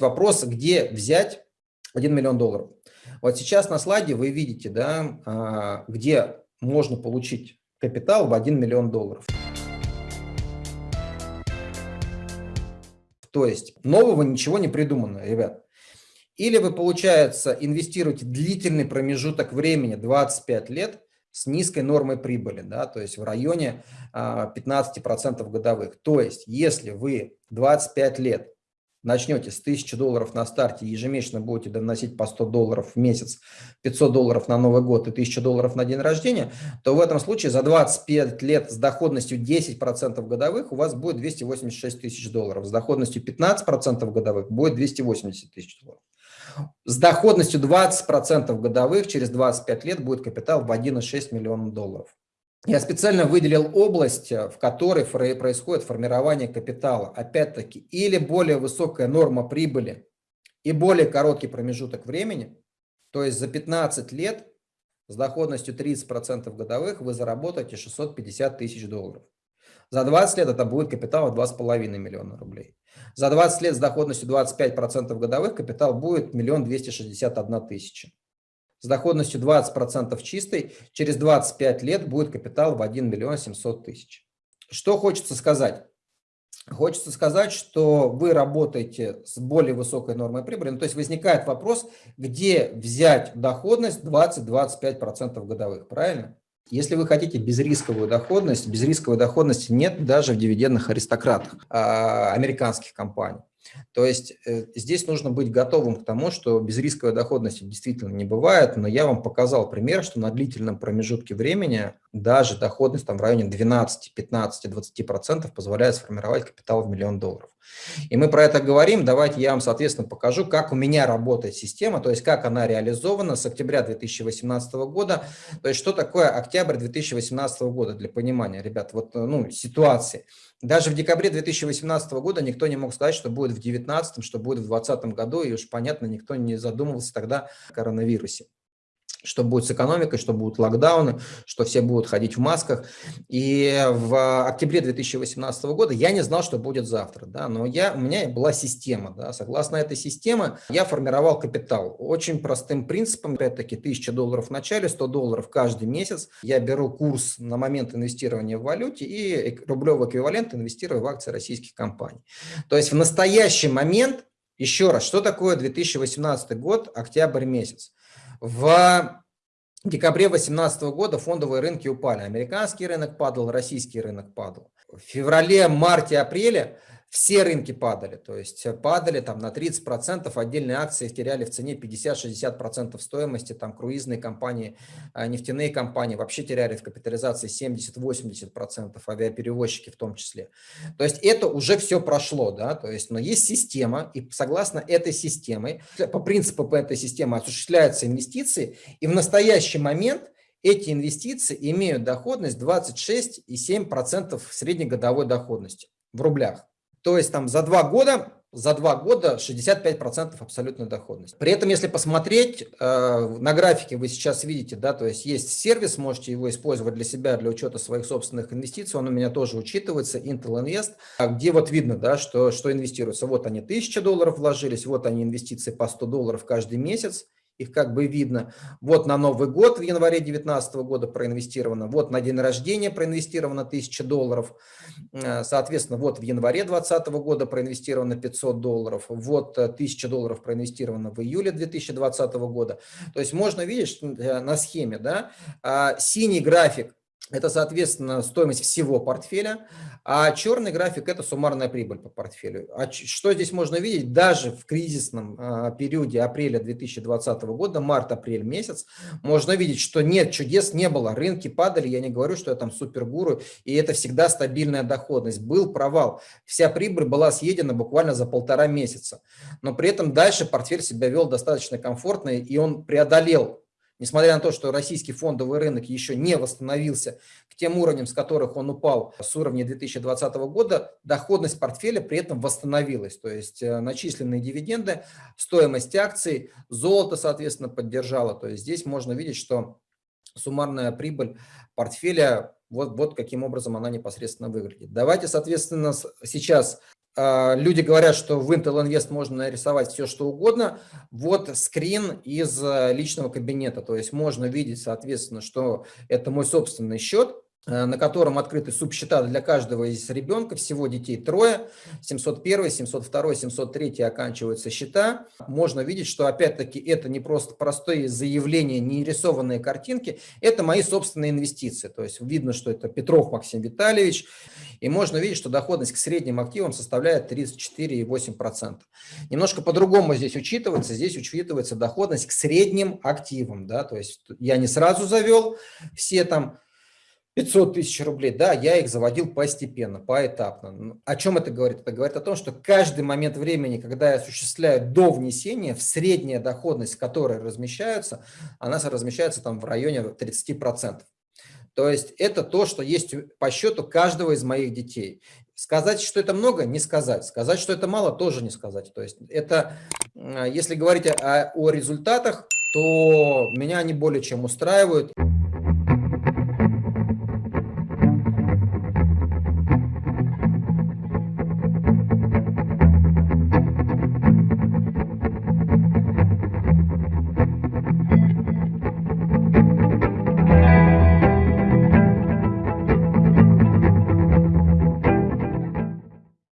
Вопрос, где взять 1 миллион долларов. Вот сейчас на слайде вы видите, да, а, где можно получить капитал в 1 миллион долларов. То есть нового ничего не придумано, ребят. Или вы, получается, инвестируете длительный промежуток времени, 25 лет, с низкой нормой прибыли, да, то есть в районе 15% а, годовых. То есть если вы 25 лет начнете с 1000 долларов на старте, ежемесячно будете доносить по 100 долларов в месяц, 500 долларов на Новый год и 1000 долларов на день рождения, то в этом случае за 25 лет с доходностью 10% годовых у вас будет 286 тысяч долларов, с доходностью 15% годовых будет 280 тысяч долларов. С доходностью 20% годовых через 25 лет будет капитал в 1,6 миллиона долларов. Я специально выделил область, э, в которой происходит формирование капитала. Опять-таки, или более высокая норма прибыли и более короткий промежуток времени, то есть за 15 лет с доходностью 30% годовых вы заработаете 650 тысяч долларов. За 20 лет это будет капитал в 2,5 миллиона рублей. За 20 лет с доходностью 25% годовых капитал будет 1 261 тысяча с доходностью 20% чистой, через 25 лет будет капитал в 1 миллион 700 тысяч. Что хочется сказать? Хочется сказать, что вы работаете с более высокой нормой прибыли. Ну, то есть возникает вопрос, где взять доходность 20-25% годовых, правильно? Если вы хотите безрисковую доходность, безрисковой доходности нет даже в дивидендных аристократах а, американских компаний. То есть э, здесь нужно быть готовым к тому, что безрисковой доходности действительно не бывает, но я вам показал пример, что на длительном промежутке времени даже доходность там в районе 12, 15, 20% позволяет сформировать капитал в миллион долларов. И мы про это говорим, давайте я вам, соответственно, покажу, как у меня работает система, то есть как она реализована с октября 2018 года, то есть что такое октябрь 2018 года для понимания, ребят, вот ну, ситуации. Даже в декабре 2018 года никто не мог сказать, что будет в 2019, что будет в 2020 году, и уж понятно, никто не задумывался тогда о коронавирусе что будет с экономикой, что будут локдауны, что все будут ходить в масках. И в октябре 2018 года я не знал, что будет завтра, да, но я, у меня была система, да, согласно этой системе я формировал капитал. Очень простым принципом, опять-таки, 1000 долларов в начале, 100 долларов каждый месяц. Я беру курс на момент инвестирования в валюте и рублевый эквивалент инвестирую в акции российских компаний. То есть в настоящий момент, еще раз, что такое 2018 год, октябрь месяц? В декабре 2018 года фондовые рынки упали. Американский рынок падал, российский рынок падал. В феврале, марте, апреле все рынки падали, то есть падали там на 30%, отдельные акции теряли в цене 50-60% стоимости, там круизные компании, а, нефтяные компании вообще теряли в капитализации 70-80%, авиаперевозчики в том числе. То есть это уже все прошло, да, то есть, но есть система, и согласно этой системе, по принципу по этой системе осуществляются инвестиции, и в настоящий момент эти инвестиции имеют доходность 26,7% среднегодовой доходности в рублях. То есть там за два года, за два года 65% абсолютной доходности. При этом, если посмотреть, э, на графике вы сейчас видите, да, то есть есть сервис, можете его использовать для себя, для учета своих собственных инвестиций, он у меня тоже учитывается, Intel Invest, где вот видно, да, что, что инвестируется. Вот они 1000 долларов вложились, вот они инвестиции по 100 долларов каждый месяц, их как бы видно. Вот на Новый год в январе 2019 года проинвестировано, вот на день рождения проинвестировано 1000 долларов, э, соответственно, вот в январе 2020 года проинвестировано 500 долларов, вот 1000 долларов проинвестировано в июле 2020 года. То есть можно видеть э, на схеме, да, а, синий график это, соответственно, стоимость всего портфеля, а черный график – это суммарная прибыль по портфелю. А что здесь можно видеть? Даже в кризисном а, периоде апреля 2020 года, март-апрель месяц, можно видеть, что нет, чудес не было, рынки падали, я не говорю, что я там супергуру, и это всегда стабильная доходность. Был провал, вся прибыль была съедена буквально за полтора месяца, но при этом дальше портфель себя вел достаточно комфортно, и он преодолел Несмотря на то, что российский фондовый рынок еще не восстановился к тем уровням, с которых он упал с уровня 2020 года, доходность портфеля при этом восстановилась. То есть э, начисленные дивиденды, стоимость акций, золото, соответственно, поддержало. То есть здесь можно видеть, что суммарная прибыль портфеля, вот, вот каким образом она непосредственно выглядит. Давайте, соответственно, сейчас люди говорят, что в Intel Invest можно нарисовать все, что угодно. Вот скрин из э, личного кабинета. То есть можно видеть, соответственно, что это мой собственный счет. Э, на котором открыты субсчета для каждого из ребенка, всего детей трое, 701, 702, 703 оканчиваются счета. Можно видеть, что опять-таки это не просто простые заявления, не рисованные картинки, это мои собственные инвестиции. То есть видно, что это Петров Максим Витальевич, и можно видеть, что доходность к средним активам составляет 34,8%. Немножко по-другому здесь учитывается, здесь учитывается доходность к средним активам. Да? То есть я не сразу завел все там 500 тысяч рублей, да, я их заводил постепенно, поэтапно. О чем это говорит? Это говорит о том, что каждый момент времени, когда я осуществляю до внесения, в средняя доходность, которая размещается, она размещается там в районе 30%. То есть это то, что есть по счету каждого из моих детей. Сказать, что это много, не сказать. Сказать, что это мало, тоже не сказать. То есть это, если говорить о, о результатах, то меня они более чем устраивают.